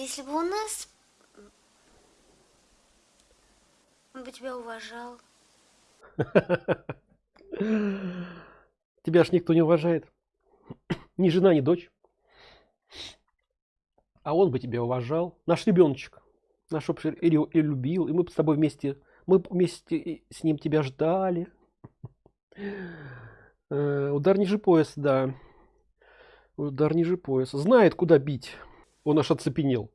если бы у нас... Он бы тебя уважал. Тебя ж никто не уважает. Ни жена, ни дочь. А он бы тебя уважал. Наш ребеночек. Наш общий и, любил. И мы с тобой вместе, мы вместе с ним тебя ждали. Э, удар ниже пояса, да. Удар ниже пояса. Знает, куда бить. Он аж оцепенел.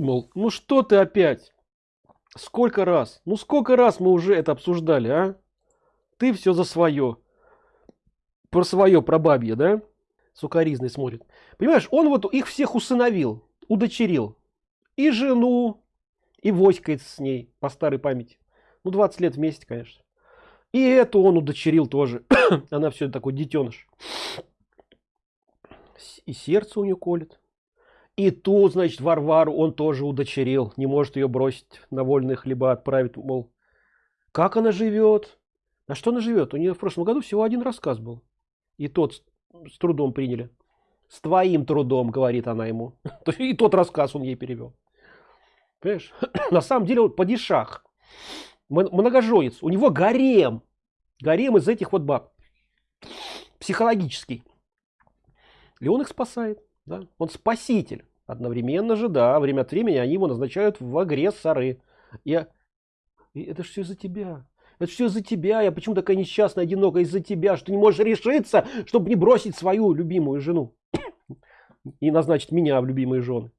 Мол, ну что ты опять? Сколько раз? Ну сколько раз мы уже это обсуждали, а? Ты все за свое. Про свое, про бабье, да? Сукаризный смотрит. Понимаешь, он вот их всех усыновил, удочерил. И жену, и воськается с ней по старой памяти. Ну, 20 лет вместе, конечно. И эту он удочерил тоже. Она все такой детеныш. И сердце у нее колет. И ту, значит, Варвару он тоже удочерил. Не может ее бросить на вольные хлеба отправить, мол. Как она живет? На что она живет? У нее в прошлом году всего один рассказ был. И тот с трудом приняли. С твоим трудом, говорит она ему. И тот рассказ он ей перевел. Понимаешь? На самом деле он падишах. Многоженец. У него гарем. Гарем из этих вот баб. Психологический. И он их спасает. Да? Он спаситель. Одновременно же, да, время от времени они его назначают в агрессоры. Я... И это все из-за тебя. Это все из-за тебя. Я почему такая несчастная, одинокая из-за тебя, что не можешь решиться, чтобы не бросить свою любимую жену и назначить меня в любимые жены.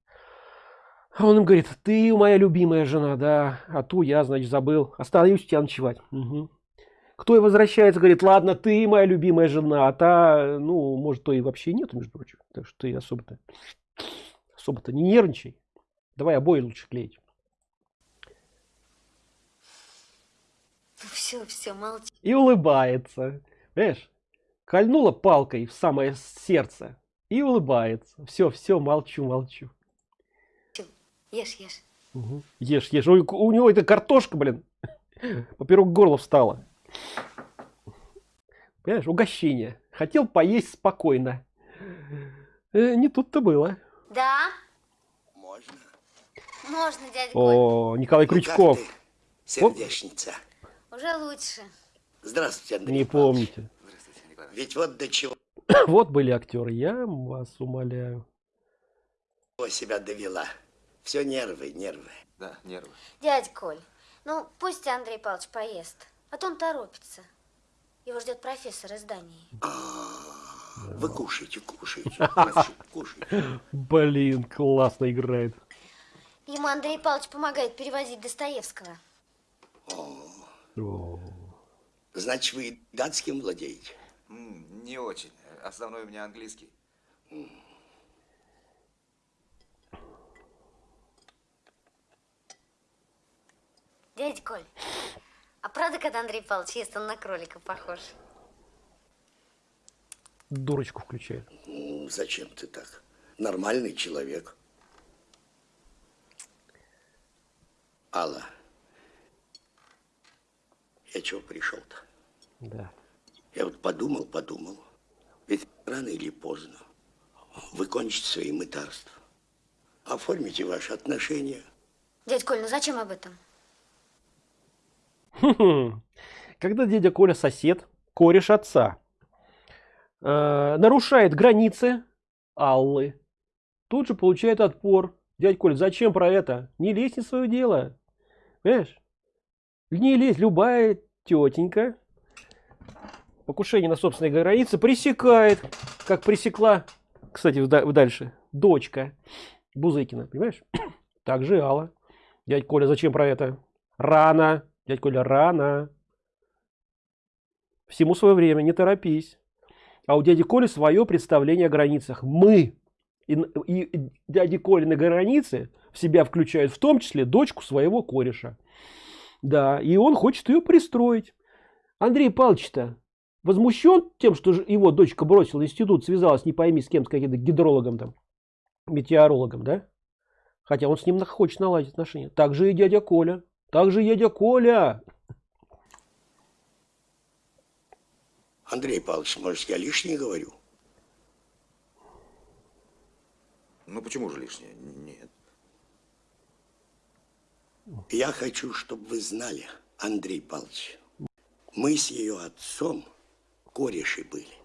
А он им говорит, ты моя любимая жена, да, а ту я, значит, забыл. Остаюсь тебя ночевать. Угу. Кто и возвращается, говорит, ладно, ты моя любимая жена, а та, ну, может, то и вообще нету, между прочим. Так что ты особо-то особо-то не нервничай. Давай обои лучше клеить. Все, все, молчи. И улыбается. Понимаешь? Кольнула палкой в самое сердце. И улыбается. Все, все, молчу, молчу. Ешь, ешь. Угу. Ешь, ешь. У, у него эта картошка, блин, поперек горла встала. Понимаешь, угощение. Хотел поесть спокойно. Э, не тут-то было. Да? Можно. Можно, дядя О, Николай Ну, Крючков. как ты, сердечница? Уже лучше. Здравствуйте, Андрей Не Павлович. помните. Ведь вот до чего Вот были актеры, я вас умоляю. себя довела. Все нервы, нервы. Да, нервы. Дядя Коль, ну пусть Андрей Павлович поест, а то он торопится. Его ждет профессор из Дании. Вы кушайте, кушайте. Прошу, кушайте. Блин, классно играет. Ему Андрей Павлович помогает перевозить Достоевского. О, Значит, вы датским владеете? Не очень. Основной у меня английский. Дядя Коль, а правда, когда Андрей Павлович ест, он на кролика похож? Дурочку включает. Ну, зачем ты так? Нормальный человек. Алла, я чего пришел-то? Да. Я вот подумал, подумал. Ведь рано или поздно вы кончите свои мытарства. Оформите ваши отношения. Дядя Коль, ну зачем об этом? Когда дядя Коля сосед, кореш отца, э, нарушает границы Аллы, тут же получает отпор. Дядя Коля, зачем про это? Не лезь не свое дело. Понимаешь? Не лезь, любая тетенька покушение на собственные границы пресекает, как пресекла, кстати, дальше, дочка Бузыкина, понимаешь? Также Алла. Дядь Коля, зачем про это? Рано. Дядь Коля, рано. Всему свое время, не торопись. А у дяди Коли свое представление о границах. Мы и, и, дяди Коли на границе в себя включают в том числе дочку своего кореша. Да, и он хочет ее пристроить. Андрей Павлович-то возмущен тем, что его дочка бросила институт, связалась не пойми с кем, с каким-то гидрологом там, метеорологом, да? Хотя он с ним хочет наладить отношения. Так же и дядя Коля. Так же и дядя Коля. Андрей Павлович, может, я лишнее говорю? Ну почему же лишнее? Нет. Я хочу, чтобы вы знали, Андрей Павлович, мы с ее отцом кореши были.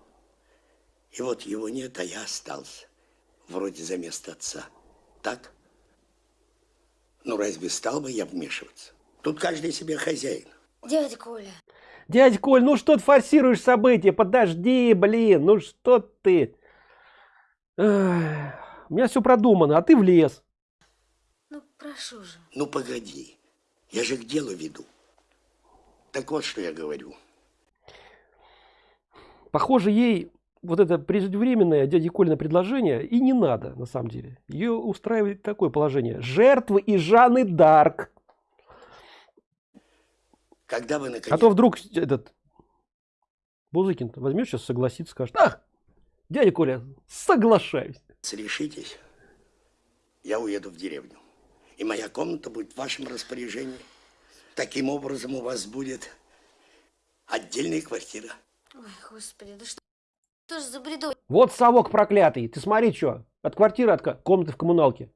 И вот его нет, а я остался. Вроде за место отца. Так? Ну, разве стал бы я вмешиваться? Тут каждый себе хозяин. Дядя Коля, Дядь Коль, ну что ты форсируешь события? Подожди, блин, ну что ты? Эх, у меня все продумано, а ты влез. ну прошу же. Ну, погоди. Я же к делу веду. Так вот, что я говорю. Похоже, ей вот это преждевременное дяди Колина предложение и не надо, на самом деле. Ее устраивает такое положение. Жертвы и Жанны Дарк. Когда вы, наконец... А то вдруг этот Бузыкин возьмет сейчас согласится, скажет, ах, дядя Коля, соглашаюсь. решитесь, я уеду в деревню. И моя комната будет в вашем распоряжении. Таким образом у вас будет отдельная квартира. Ой, господи, да что, что за бредовый Вот совок проклятый, ты смотри, что, от квартиры, от ко- комнаты в коммуналке.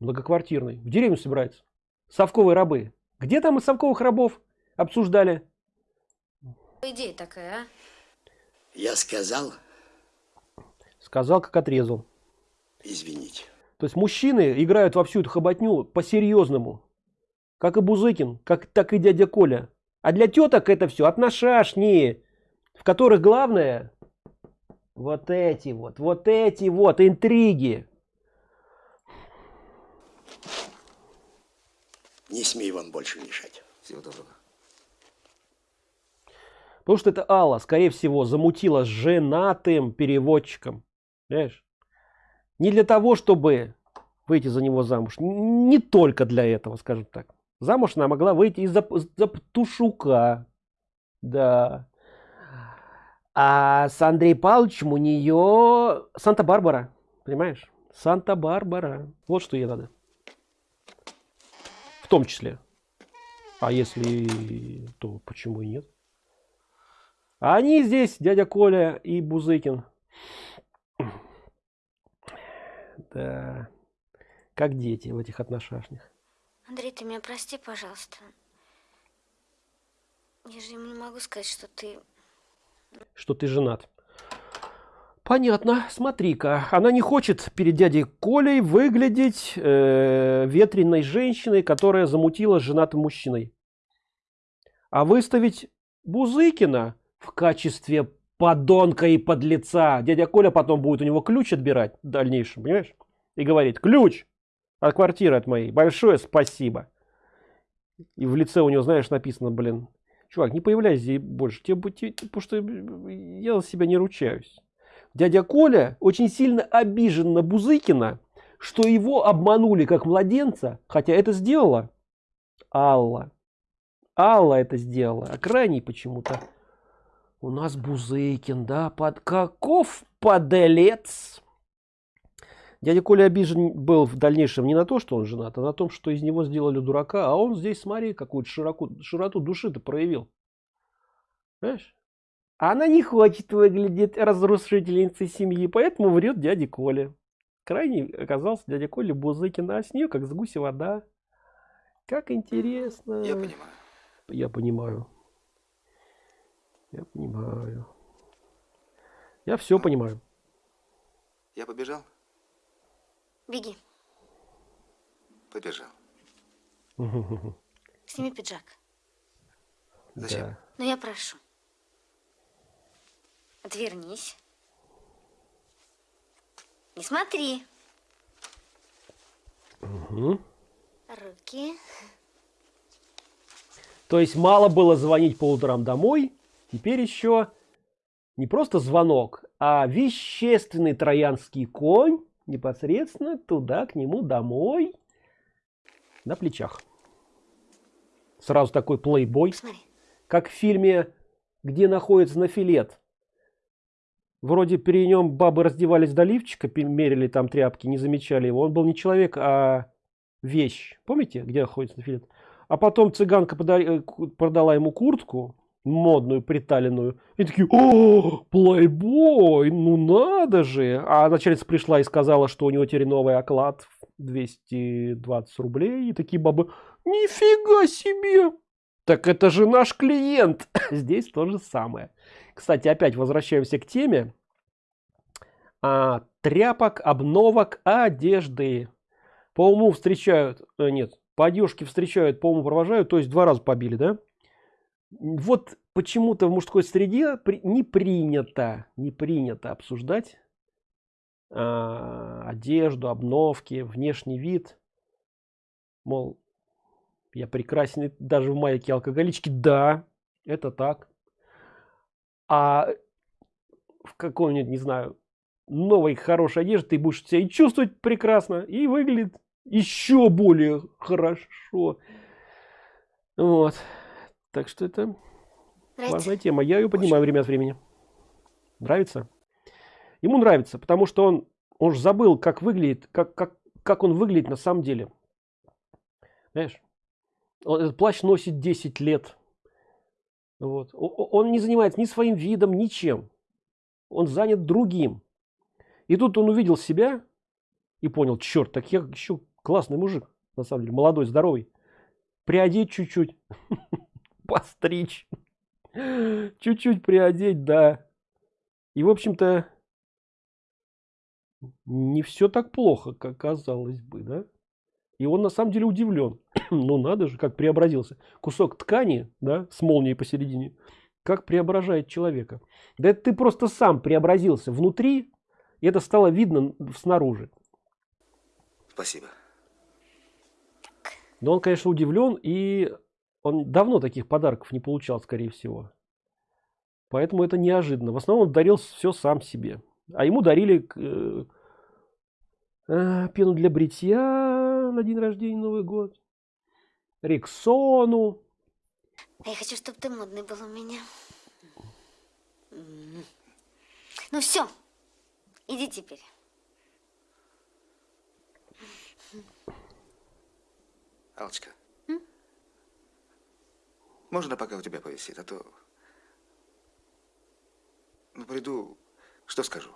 Многоквартирной, в деревню собирается. Совковые рабы. Где там из совковых рабов обсуждали? идея такая, а? Я сказал, Сказал, как отрезал. извините. То есть мужчины играют во всю эту хоботню по-серьезному. Как и Бузыкин, как, так и дядя Коля. А для теток это все отношашни, в которых главное вот эти вот, вот эти вот интриги. Не смей вам больше мешать. Всего доброго. Потому что это Алла, скорее всего, замутила с женатым переводчиком. Понимаешь? Не для того, чтобы выйти за него замуж. Не только для этого, скажем так. Замуж она могла выйти из-за за Птушука. Да. А с Андреем Павловичем у нее Санта-Барбара. Понимаешь? Санта-Барбара. Вот что ей надо. В том числе. А если то почему и нет? А они здесь, дядя Коля и Бузыкин. Да. Как дети в этих отношениях. Андрей, ты меня прости, пожалуйста. Я же ему не могу сказать, что ты... Что ты женат. Понятно. Смотри-ка. Она не хочет перед дядей Колей выглядеть э, ветреной женщиной, которая замутила женатым мужчиной. А выставить Бузыкина в качестве подонка и подлеца. Дядя Коля потом будет у него ключ отбирать в дальнейшем, понимаешь? И говорит, ключ от квартиры от моей. Большое спасибо. И в лице у него, знаешь, написано, блин, чувак, не появляйся больше, тебе, бу- те- потому что я за себя не ручаюсь. Дядя Коля очень сильно обижен на Бузыкина, что его обманули как младенца, хотя это сделала Алла. Алла это сделала, а крайний почему-то у нас Бузыкин, да, под каков подлец. Дядя Коля обижен был в дальнейшем не на то, что он женат, а на том, что из него сделали дурака, а он здесь, смотри, какую-то широту души-то проявил. Понимаешь? А она не хочет выглядеть разрушительницей семьи, поэтому врет дяде Коле. Крайний оказался дядя Коля Бузыкин, а с нее как с гуся вода. Как интересно. Я понимаю. Я понимаю. Я понимаю. Я все понимаю. Я побежал? Беги, Побежал. сними пиджак. Зачем? Да. Но я прошу. Отвернись. Не смотри. Мгм. Руки. То есть мало было звонить по утрам домой, теперь еще не просто звонок, а вещественный троянский конь непосредственно туда, к нему домой, на плечах. Сразу такой плейбой, Смотри. как в фильме «Где находится нафилет». Вроде при нем бабы раздевались до лифчика, мерили там тряпки, не замечали его. Он был не человек, а вещь. Помните, где находится нафилет? А потом цыганка пода- э, продала ему куртку, модную, приталенную. И такие, о, плейбой, ну надо же. А начальница пришла и сказала, что у него теперь новый оклад 220 рублей. И такие бабы, нифига себе. Так это же наш клиент. Здесь то же самое. Кстати, опять возвращаемся к теме. А, тряпок, обновок, одежды. По уму встречают, э, нет, по одежке встречают, по уму провожают, то есть два раза побили, да? Вот почему-то в мужской среде не принято, не принято обсуждать а, одежду, обновки, внешний вид. Мол, я прекрасен даже в майке алкоголички. Да, это так. А в каком-нибудь, не знаю, новой хорошей одежде ты будешь себя и чувствовать прекрасно, и выглядит еще более хорошо. Вот. Так что это Нравится? важная тема. Я ее поднимаю время от времени. Нравится? Ему нравится, потому что он, он же забыл, как выглядит, как, как, как он выглядит на самом деле. Знаешь? Он этот плащ носит 10 лет. Вот. Он не занимается ни своим видом, ничем. Он занят другим. И тут он увидел себя и понял, черт, так я еще классный мужик, на самом деле, молодой, здоровый. Приодеть чуть-чуть, постричь, чуть-чуть приодеть, да. И, в общем-то, не все так плохо, как казалось бы, да? И он на самом деле удивлен. ну надо же, как преобразился. Кусок ткани, да, с молнией посередине, как преображает человека. Да это ты просто сам преобразился внутри, и это стало видно снаружи. Спасибо. Но он, конечно, удивлен, и он давно таких подарков не получал, скорее всего. Поэтому это неожиданно. В основном он дарил все сам себе. А ему дарили э, э, пену для бритья на день рождения, Новый год. Рексону. А я хочу, чтобы ты модный был у меня. Ну все, иди теперь. Алочка. Можно пока у тебя повисит, а то... Ну, приду, что скажу?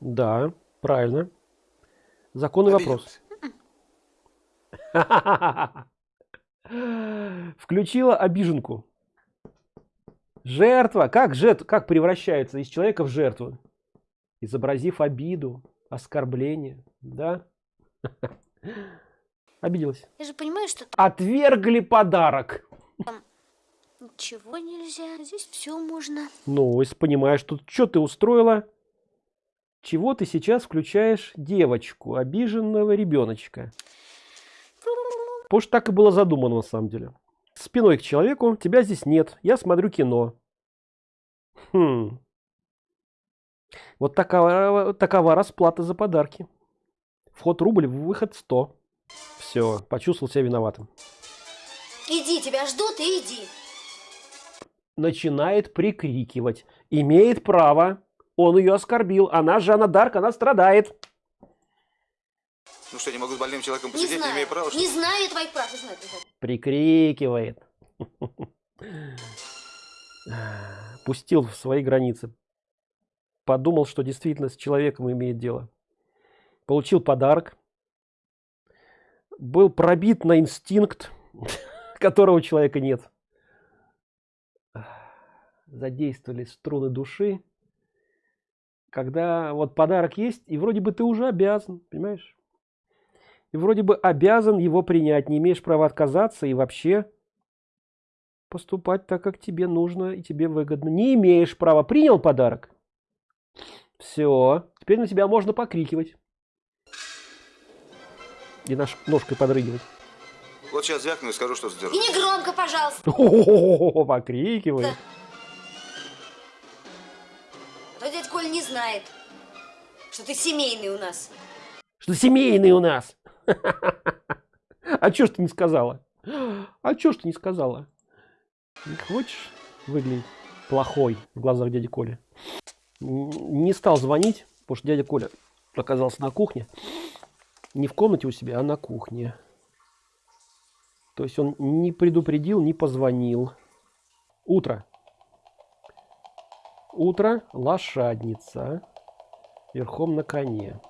Да, правильно. Законный вопрос. Обиделась? Включила обиженку. Жертва. Как, жертв, как превращается из человека в жертву? Изобразив обиду, оскорбление. Да? Обиделась. Я же понимаю, что Отвергли подарок. ничего нельзя. Здесь все можно. Ну, если понимаешь, тут что ты устроила? Чего ты сейчас включаешь девочку, обиженного ребеночка? Что так и было задумано на самом деле. Спиной к человеку, тебя здесь нет, я смотрю кино. Хм. Вот такова, такова расплата за подарки. Вход рубль, выход 100. Все, почувствовал себя виноватым. Иди, тебя ждут, и иди. Начинает прикрикивать. Имеет право. Он ее оскорбил. Она Жанна Дарк, она страдает. Ну что, не могу с больным человеком Не посидеть, не, знаю. имею права? что Не знаю я твоих прав. Не знаю твоих прав. Прикрикивает. Пустил в свои границы. Подумал, что действительно с человеком имеет дело. Получил подарок. Был пробит на инстинкт, которого у человека нет. Задействовали струны души. Когда вот подарок есть, и вроде бы ты уже обязан, понимаешь? И вроде бы обязан его принять, не имеешь права отказаться и вообще поступать так, как тебе нужно и тебе выгодно. Не имеешь права. Принял подарок. Все. Теперь на тебя можно покрикивать. И нож- ножкой подрыгивать. Вот сейчас звякну и скажу, что И задержу. не громко, пожалуйста. О, покрикивает. Не знает, что ты семейный у нас. Что семейный у нас. А чё ж ты не сказала? А чё ж ты не сказала? Не хочешь выглядеть плохой в глазах дяди Коли? Не стал звонить, потому что дядя Коля оказался на кухне. Не в комнате у себя, а на кухне. То есть он не предупредил, не позвонил. Утро. Утро. Лошадница. Верхом на коне.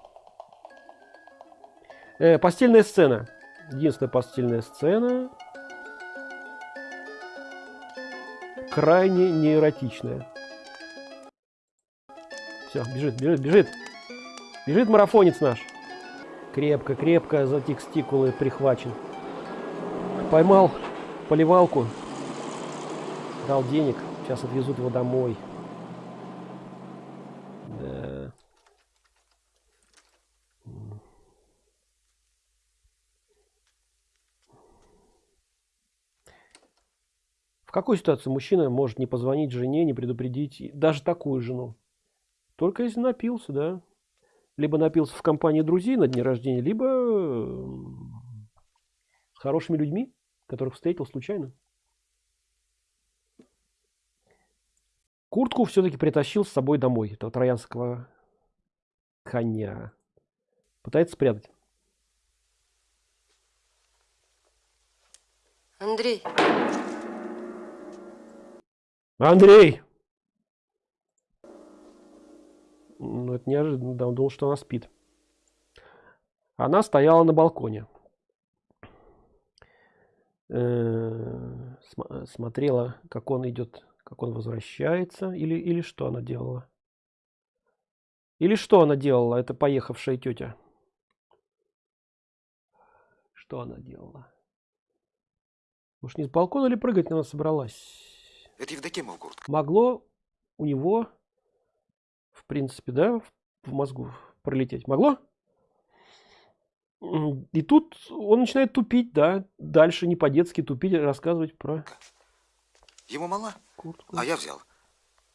Э, постельная сцена. Единственная постельная сцена. Крайне неэротичная. Все, бежит, бежит, бежит. Бежит марафонец наш. Крепко, крепко за текстикулы прихвачен. Поймал поливалку. Дал денег. Сейчас отвезут его домой. Да. В какой ситуации мужчина может не позвонить жене, не предупредить даже такую жену? Только если напился, да. Либо напился в компании друзей на дне рождения, либо с хорошими людьми, которых встретил случайно. Куртку все-таки притащил с собой домой, этого троянского коня. Пытается спрятать. Андрей, Андрей! Ну, это неожиданно, да, он думал, что она спит. Она стояла на балконе. Э, см- Смотрела, как он идет, как он возвращается, или, или что она делала. Или что она делала, это поехавшая тетя. Что она делала? Уж не с балкона ли прыгать она собралась? Это Евдокимова куртка. могло у него, в принципе, да, в- мозгу пролететь. Могло? И тут он начинает тупить, да, дальше не по-детски тупить, рассказывать про Ему мала, куртку. а я взял.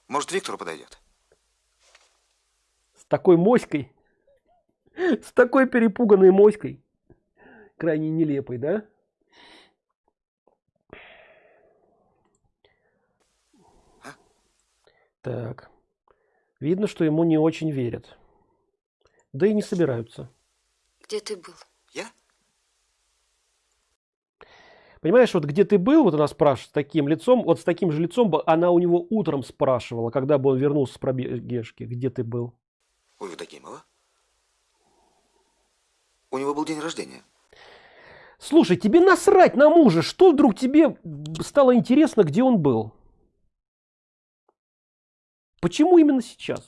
Может, Виктору подойдет? С такой моськой, с такой перепуганной моськой, крайне нелепой, да? Так. Видно, что ему не очень верят. Да и не собираются. где ты был? Я? Понимаешь, вот где ты был, вот она спрашивает с таким лицом, вот с таким же лицом бы она у него утром спрашивала, когда бы он вернулся с пробежки, где ты был. У Евдокимова. У него был день рождения. Слушай, тебе насрать на мужа, что вдруг тебе стало интересно, где он был? Почему именно сейчас?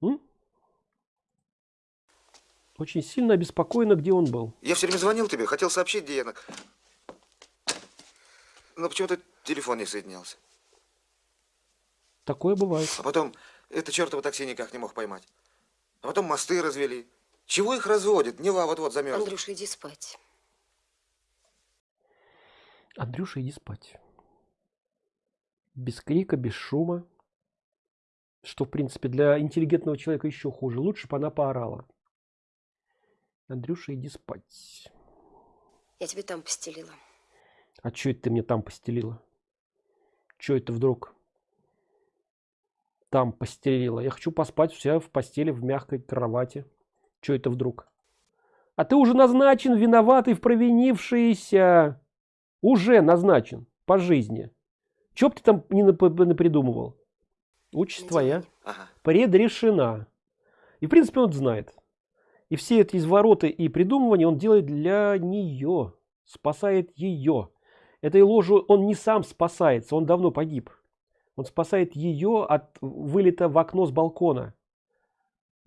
М? Очень сильно обеспокоена, где он был. Я все время звонил тебе, хотел сообщить, где я. Но почему-то телефон не соединялся. Такое бывает. А потом это чертово такси никак не мог поймать. А потом мосты развели. Чего их разводит? Нева вот-вот замерз. Андрюша, иди спать. Андрюша, иди спать. Без крика, без шума. Что, в принципе, для интеллигентного человека еще хуже. Лучше бы она поорала. Андрюша, иди спать. Я тебе там постелила. А что это ты мне там постелила? Что это вдруг? Там постелила. Я хочу поспать у себя в постели, в мягкой кровати. Что это вдруг? А ты уже назначен виноватый в провинившийся. Уже назначен по жизни. Че б ты там не нап- напридумывал? Участь твоя. Ага. предрешена. И, в принципе, он знает. И все эти извороты и придумывания он делает для нее. Спасает ее. Этой ложью он не сам спасается, он давно погиб. Он спасает ее от вылета в окно с балкона.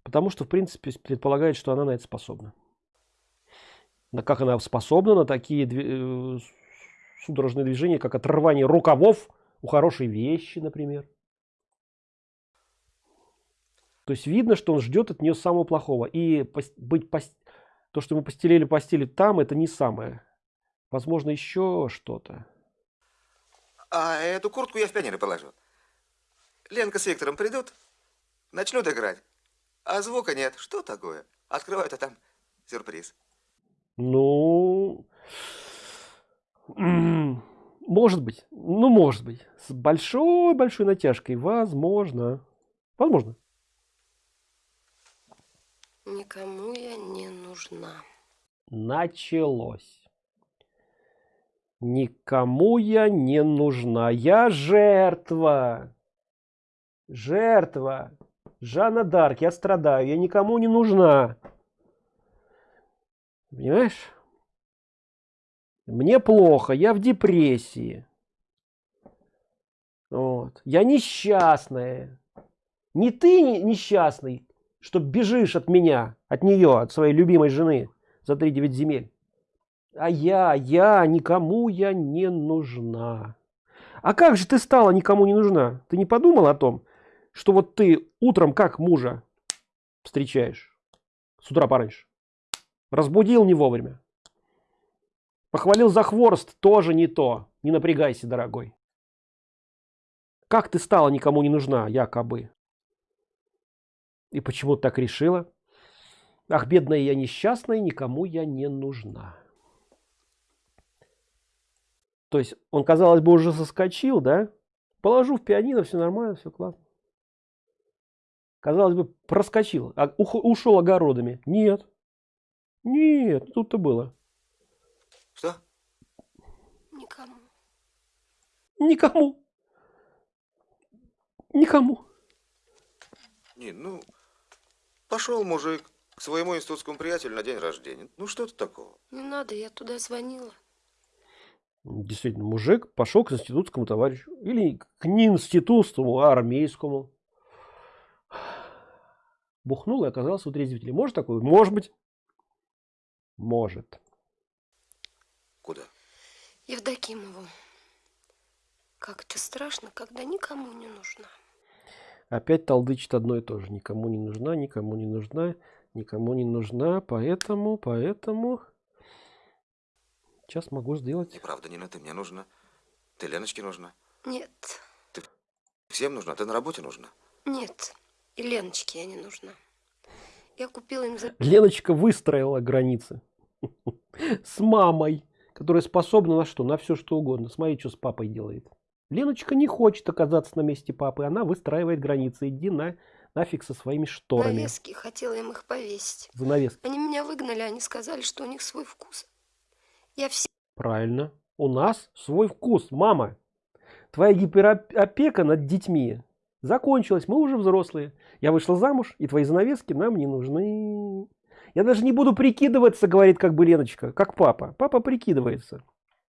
Потому что, в принципе, предполагает, что она на это способна. На как она способна на такие две- э, судорожные движения, как отрывание рукавов у хорошей вещи, например. То есть видно, что он ждет от нее самого плохого. И быть то, что мы постелили постели там, это не самое. Возможно, еще что-то. А эту куртку я в пионеры положу. Ленка с Виктором придут, начнут играть. А звука нет. Что такое? Открывают, а там сюрприз. Ну, может быть. Ну, может быть. С большой-большой натяжкой. Возможно. Возможно. Никому я не нужна. Началось. Никому я не нужна. Я жертва. Жертва. Жанна Дарк, я страдаю. Я никому не нужна. Понимаешь? Мне плохо, я в депрессии. Вот. Я несчастная. Не ты не- несчастный, что бежишь от меня, от нее, от своей любимой жены за 3-9 земель. А я, я, никому я не нужна. А как же ты стала никому не нужна? Ты не подумал о том, что вот ты утром как мужа встречаешь? С утра пораньше. Разбудил не вовремя. Похвалил за хворост, тоже не то. Не напрягайся, дорогой. Как ты стала никому не нужна, якобы? И почему так решила? Ах, бедная я несчастная, никому я не нужна. То есть он, казалось бы, уже соскочил, да? Положу в пианино, все нормально, все классно. Казалось бы, проскочил, а ушел огородами. Нет. Нет, тут-то было. Что? Никому. Никому. Никому. Нин, ну, пошел мужик к своему институтскому приятелю на день рождения. Ну, что тут такого? Не надо, я туда звонила. Действительно, мужик пошел к институтскому товарищу. Или к не институтскому, а армейскому. Бухнул и оказался у трезвителя. Может такое? Может быть. Может. Куда? Евдокимову. Как это страшно, когда никому не нужна. Опять толдычит одно и то же. Никому не нужна, никому не нужна, никому не нужна. Поэтому, поэтому... Сейчас могу сделать. Неправда, Нина, ты мне нужна. Ты Леночке нужна. Нет, Всем нужна. Ты на работе нужна. нет. И Леночке я не нужна. Я купила им за Леночка выстроила границы. С мамой, которая способна на что? На все что угодно. Смотри, что с папой делает. Леночка не хочет оказаться на месте папы. Она выстраивает границы. Иди на, нафиг со своими шторами. навески, хотела им их повесить. Занавески. Они меня выгнали, они сказали, что у них свой вкус. Я все Правильно. У нас свой вкус, мама. Твоя гиперопека над детьми закончилась. Мы уже взрослые. Я вышла замуж, и твои занавески нам не нужны. Я даже не буду прикидываться, говорит как бы Леночка, как папа. Папа прикидывается,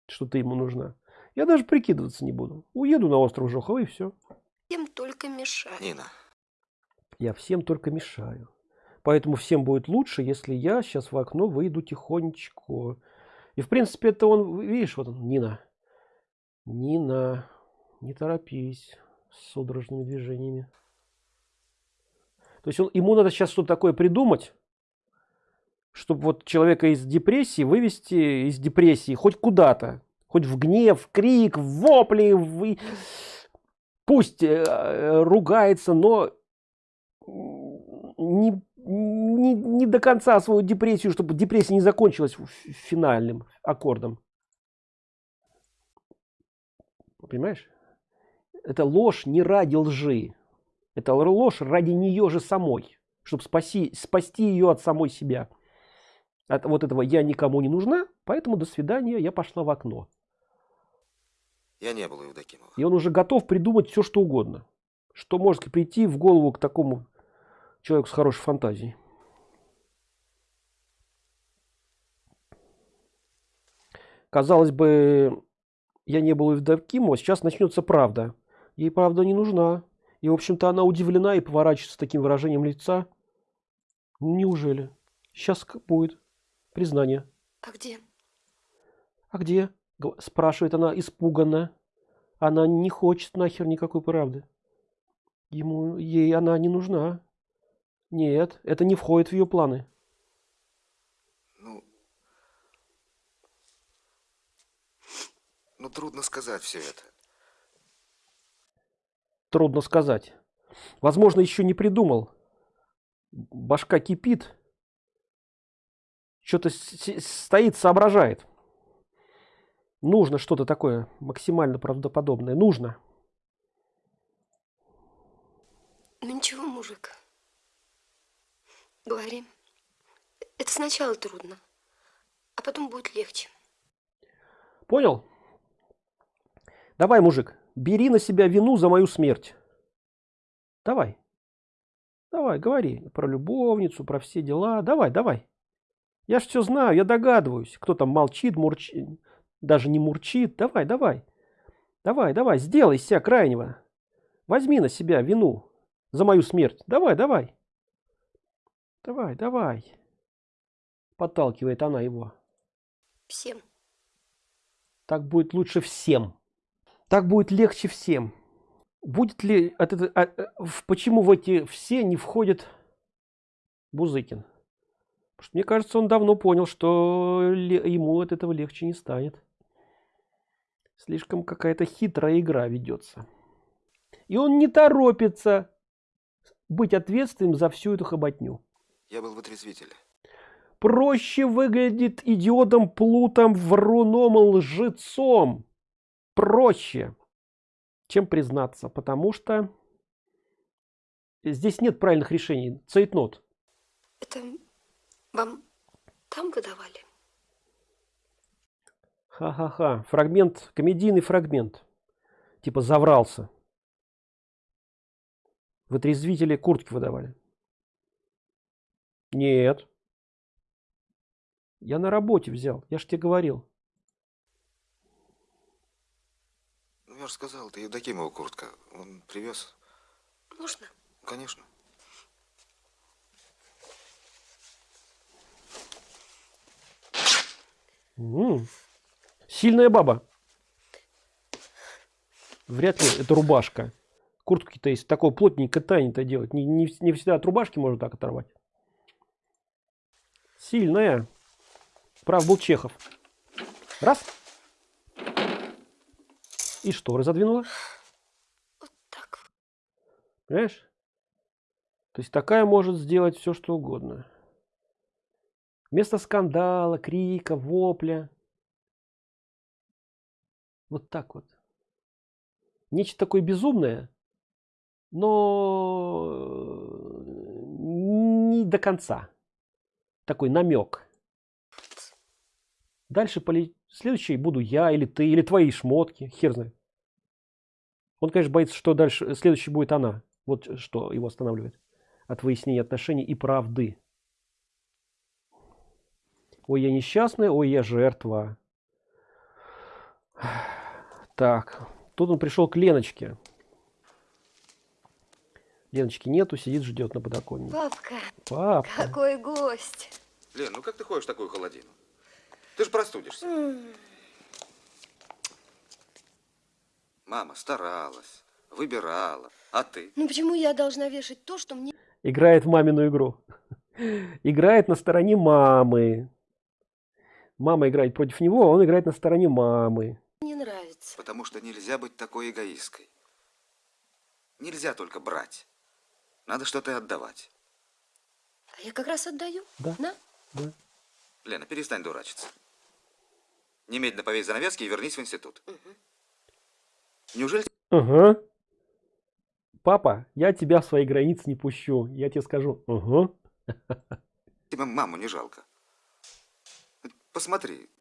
что ты ему нужна. Я даже прикидываться не буду. Уеду на остров Жохова и все. всем только мешаю. Нина, Я всем только мешаю. Поэтому всем будет лучше, если я сейчас в окно выйду тихонечко. И в принципе это он, видишь, вот он, Нина. Нина, не торопись с судорожными движениями. То есть он, ему надо сейчас что-то такое придумать, чтобы вот человека из депрессии вывести из депрессии хоть куда-то. Хоть в гнев, в крик, в вопли, в... пусть э, э, ругается, но не, не, не до конца свою депрессию, чтобы депрессия не закончилась финальным аккордом. Понимаешь? Это ложь не ради лжи. Это ложь ради нее же самой, чтобы спаси, спасти ее от самой себя. От вот этого я никому не нужна, поэтому до свидания, я пошла в окно. Я не был у Евдокимова. И он уже готов придумать все, что угодно. Что может прийти в голову к такому человеку с хорошей фантазией. Казалось бы, я не был у Евдокимова, сейчас начнется правда. Ей правда не нужна. И, в общем-то, она удивлена и поворачивается с таким выражением лица. Ну, Неужели? Сейчас будет признание. А где? А где? Спрашивает она испуганно. Она не хочет нахер никакой правды. Ему, ей она не нужна. Нет, это не входит в ее планы. Ну, ну трудно сказать все это. Трудно сказать. Возможно, еще не придумал. Башка кипит. Что-то стоит, соображает. Нужно что-то такое максимально правдоподобное. Нужно. Ну ничего, мужик. Говори. Это сначала трудно, а потом будет легче. Понял? Давай, мужик, бери на себя вину за мою смерть. Давай. Давай, говори про любовницу, про все дела. Давай, давай. Я ж все знаю, я догадываюсь, кто там молчит, мурчит, даже не мурчит. Давай, давай. Давай, давай, сделай себя крайнего. Возьми на себя вину за мою смерть. Давай, давай. Давай, давай. Подталкивает она его. Всем. Так будет лучше всем. Так будет легче всем. Будет ли от это, а, в- почему в эти все не входит Бузыкин? Потому что мне кажется, он давно понял, что ему от этого легче не станет. Слишком какая-то хитрая игра ведется. И он не торопится быть ответственным за всю эту хоботню. Я был вытрезвитель. Проще выглядит идиотом, плутом, вруном, лжецом. Проще, чем признаться, потому что здесь нет правильных решений. Цейтнот. Это вам там выдавали? Ха-ха-ха. Фрагмент, комедийный фрагмент. Типа заврался. В отрезвителе куртки выдавали. Нет. Я на работе взял. Я ж тебе говорил. Ну, я же сказал, это Евдокимова куртка. Он привез. Можно? Конечно. М. Сильная баба. Вряд ли это рубашка. Куртки-то есть такое плотненькое ткань-то делать. Не, не, не всегда от рубашки можно так оторвать. Сильная. Прав был Чехов. Раз. И что, разодвинула? Вот так. Понимаешь? То есть такая может сделать все, что угодно. Вместо скандала, крика, вопля. Вот так вот. Нечто такое безумное, но э, не до конца. Такой намек. Дальше поли... следующий буду я или ты, или твои шмотки, хер знает. Он, конечно, боится, что дальше следующий будет она. Вот что его останавливает от выяснения отношений и правды. Ой, я несчастная, ой, я жертва. Так, тут он пришел к Леночке. Леночки нету, сидит, ждет на подоконнике. Папка, Папа, какой гость. Лен, ну как ты ходишь в такую холодину? Ты же простудишься. Мама старалась, выбирала. А ты? Ну почему я должна вешать то, что мне играет в мамину игру. Играет на стороне мамы. Мама играет против него, а он играет на стороне мамы. не нравится? Потому что нельзя быть такой эгоисткой. Нельзя только брать. Надо что-то отдавать. А я как раз отдаю. Да. На. Да. Лена, перестань дурачиться. Немедленно повесь занавески и вернись в институт. Неужели Ага. Папа, я тебя в свои границы не пущу. Я тебе скажу. Ага. тебе маму не жалко? Посмотри,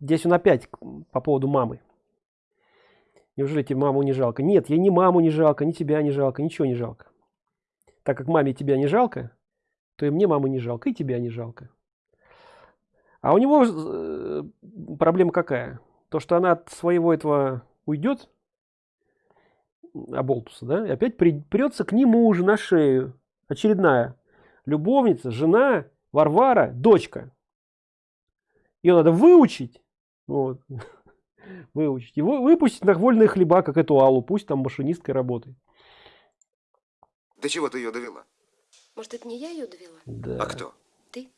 Здесь он опять по поводу мамы. Неужели тебе маму не жалко? Нет, ей ни маму не жалко, ни тебя не жалко, ничего не жалко. Так как маме тебя не жалко, то и мне мамы не жалко, и тебя не жалко. А у него э, проблема какая? То, что она от своего этого уйдет, оболтуса, да, и опять при- прется к нему уже на шею. Очередная любовница, жена, Варвара, дочка. Ее надо выучить. Вот. Выучить. Вы- выпустить на вольные хлеба, как эту Аллу. Пусть там машинисткой работает. до чего ты ее довела? Может, это не я ее довела? Да. А кто? Ты?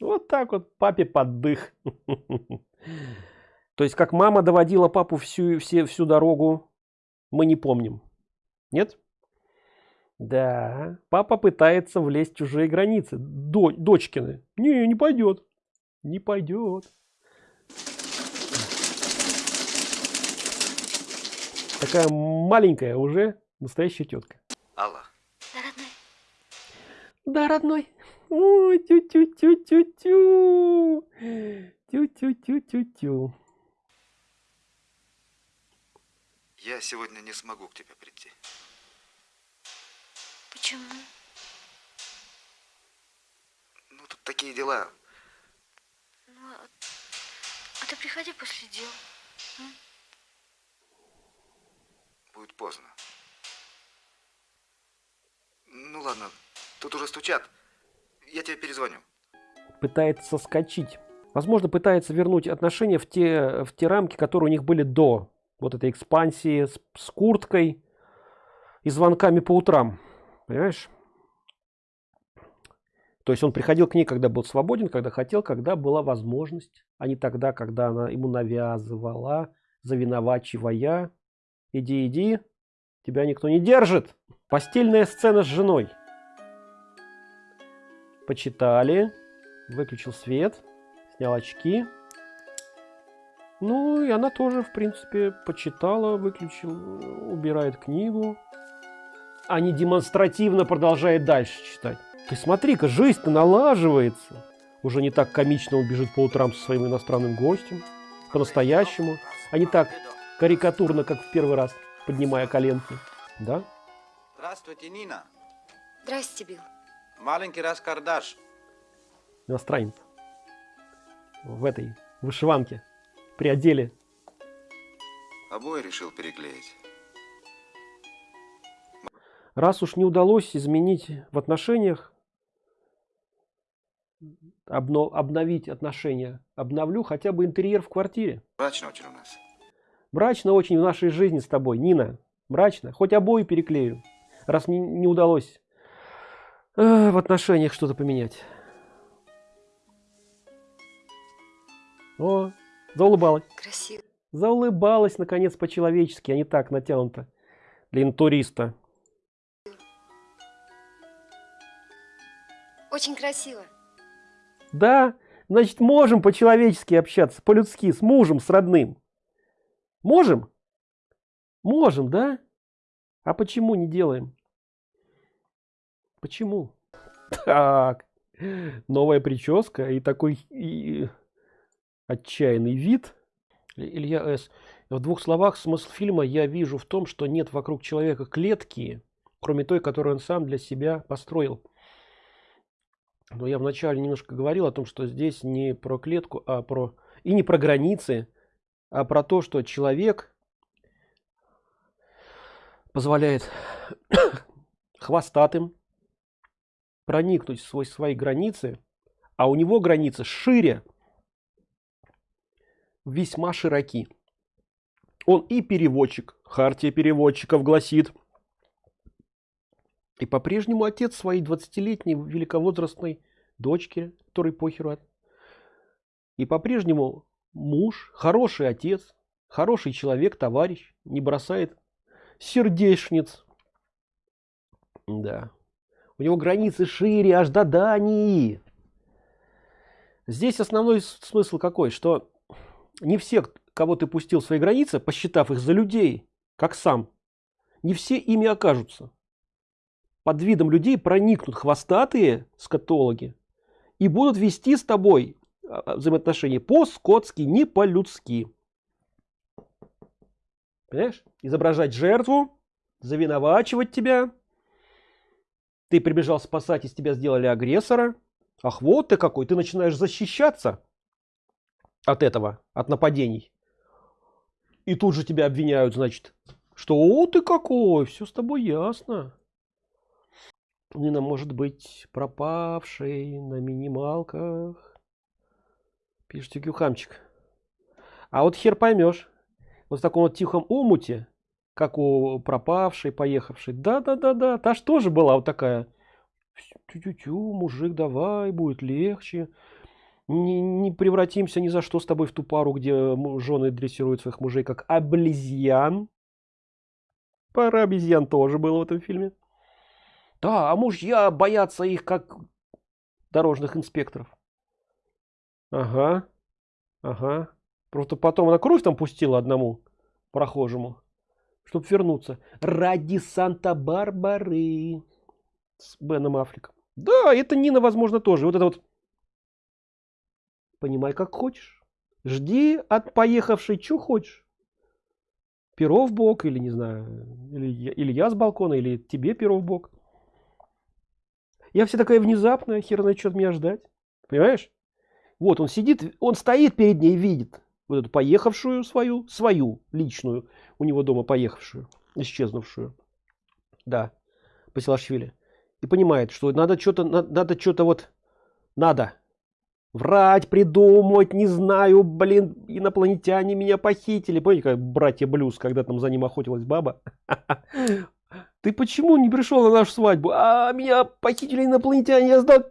Вот так вот папе поддых. То есть, как мама доводила папу всю, все, всю дорогу, мы не помним. Нет? Да. Папа пытается влезть в чужие границы. До, дочкины. Не, не пойдет. Не пойдет. Такая маленькая уже настоящая тетка. Алла. Да, родной. Да, родной. Ой, тю-тю-тю-тю-тю. Тю-тю-тю-тю-тю. Я сегодня не смогу к тебе прийти. Почему? Ну, тут такие дела. Ну, а, а ты приходи после дел. Будет поздно. Ну ладно, тут уже стучат. Я тебе перезвоню. Пытается соскочить. Возможно, пытается вернуть отношения в те, в те рамки, которые у них были до вот этой экспансии с, с курткой и звонками по утрам. Понимаешь? То есть он приходил к ней, когда был свободен, когда хотел, когда была возможность, а не тогда, когда она ему навязывала, завиновачивая. Иди, иди, тебя никто не держит. Постельная сцена с женой. Почитали, выключил свет, снял очки. Ну, и она тоже, в принципе, почитала, выключил, убирает книгу. А не демонстративно продолжает дальше читать. Ты смотри-ка, жизнь-то налаживается. Уже не так комично он бежит по утрам со своим иностранным гостем. По-настоящему. А не так карикатурно, как в первый раз, поднимая коленки. Да? Здравствуйте, Нина. Здрасте, Билл. Маленький раскардаш. Иностранец. В этой вышиванке. При отделе. Обои решил переклеить. Раз уж не удалось изменить в отношениях, обно- обновить отношения, обновлю хотя бы интерьер в квартире. Мрачно очень у нас. Мрачно очень в нашей жизни с тобой, Нина. Мрачно. Хоть обои переклею, раз не, не удалось э, в отношениях что-то поменять. О, заулыбалась. Красиво. Заулыбалась, наконец, по-человечески, а не так натянуто. Для интуриста. Очень красиво. Да, значит, можем по-человечески общаться, по-людски, с мужем, с родным. Можем? Можем, да? А почему не делаем? Почему? Так, новая прическа и такой и отчаянный вид. Илья С. В двух словах смысл фильма я вижу в том, что нет вокруг человека клетки, кроме той, которую он сам для себя построил. Но я вначале немножко говорил о том, что здесь не про клетку, а про и не про границы, а про то, что человек позволяет хвостатым проникнуть в свой, свои границы, а у него границы шире, весьма широки. Он и переводчик, хартия переводчиков гласит, и по-прежнему отец своей 20-летней великовозрастной дочки, которой похеру. И по-прежнему муж, хороший отец, хороший человек, товарищ, не бросает сердечниц. Да. У него границы шире, аж до Дании. Здесь основной смысл какой, что не все, кого ты пустил в свои границы, посчитав их за людей, как сам, не все ими окажутся под видом людей проникнут хвостатые скотологи и будут вести с тобой взаимоотношения по-скотски, не по-людски. Понимаешь? Изображать жертву, завиновачивать тебя. Ты прибежал спасать, из тебя сделали агрессора. Ах, вот ты какой, ты начинаешь защищаться от этого, от нападений. И тут же тебя обвиняют, значит, что о, ты какой, все с тобой ясно. Нина может быть пропавшей на минималках. Пишите кюхамчик. А вот хер поймешь. Вот в таком вот тихом омуте, как у пропавшей, поехавшей. Да-да-да-да, та ж тоже была вот такая. Тю-тю-тю, мужик, давай, будет легче. Не, не превратимся ни за что с тобой в ту пару, где жены дрессируют своих мужей как обезьян. Пара обезьян тоже было в этом фильме. Да, а мужья боятся их как дорожных инспекторов. Ага, ага. Просто потом она кровь там пустила одному прохожему, чтобы вернуться. Ради Санта-Барбары с Беном Аффлеком. Да, это Нина, возможно, тоже. Вот это вот. Понимай, как хочешь. Жди от поехавшей, что хочешь. перо в бок, или не знаю, или я, или я с балкона, или тебе перо в бок. Я вся такая внезапная, хер знает, что меня ждать. Понимаешь? Вот он сидит, он стоит перед ней, видит вот эту поехавшую свою, свою личную, у него дома поехавшую, исчезнувшую. Да, Басилашвили. И понимает, что надо что-то, надо, что-то вот, надо. Врать, придумывать, не знаю, блин, инопланетяне меня похитили. Помните, как братья Блюз, когда там за ним охотилась баба? Ты почему не пришел на нашу свадьбу? А меня похитили инопланетяне, я сдал,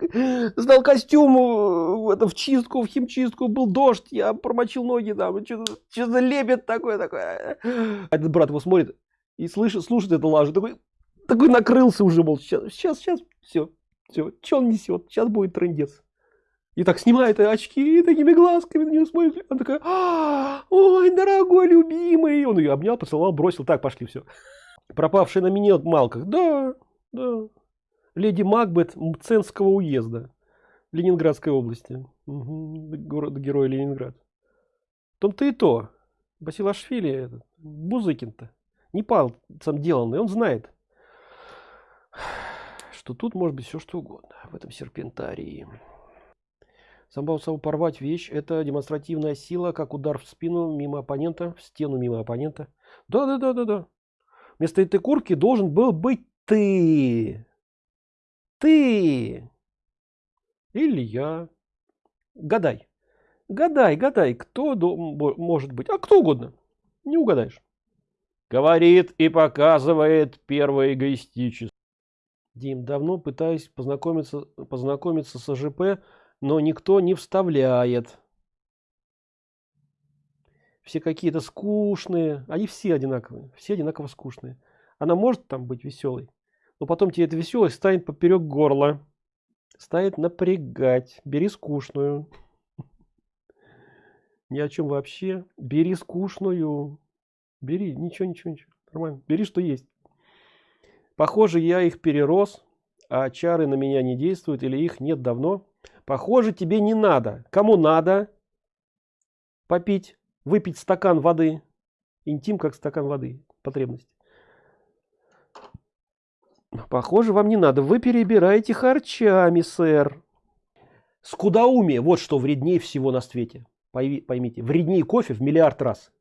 сдал костюм э, это, в чистку, в химчистку, был дождь, я промочил ноги там, что-то что такой, такой. А Этот брат его смотрит и слышит, слушает эту лажу, такой, такой накрылся уже, мол, сейчас, сейчас, сейчас, все, все, что он несет, сейчас будет трендец. И так снимает очки, и такими глазками на нее смотрит. Она такая, «А, ой, дорогой, любимый. Он ее обнял, поцеловал, бросил. Так, пошли, все. Пропавшая на минет Малках. Да, да. Леди Макбет Мценского уезда. Ленинградской области. Угу. Город, герой Ленинград. В том-то и то. Басилашвили, этот, Бузыкин-то. Не пальцем деланный, он знает, что тут может быть все что угодно в этом серпентарии. Самбау саму порвать вещь – это демонстративная сила, как удар в спину мимо оппонента, в стену мимо оппонента. Да-да-да-да-да. Вместо этой куртки должен был быть ты. Ты. Или я. Гадай. Гадай, гадай, кто может быть. А кто угодно. Не угадаешь. Говорит и показывает первое эгоистичество. Дим, давно пытаюсь познакомиться, познакомиться с АЖП, но никто не вставляет. Все какие-то скучные, они все одинаковые, все одинаково скучные. Она может там быть веселой, но потом тебе это веселый станет поперек горла, станет напрягать. Бери скучную. Ни о чем вообще. Бери скучную. Бери, ничего, ничего, ничего. Нормально. Бери, что есть. Похоже, я их перерос, а чары на меня не действуют или их нет давно. Похоже, тебе не надо. Кому надо попить, выпить стакан воды? Интим как стакан воды. Потребность. Похоже, вам не надо. Вы перебираете харчами, сэр. Скудоумие. Вот что вреднее всего на свете. Поймите, вреднее кофе в миллиард раз.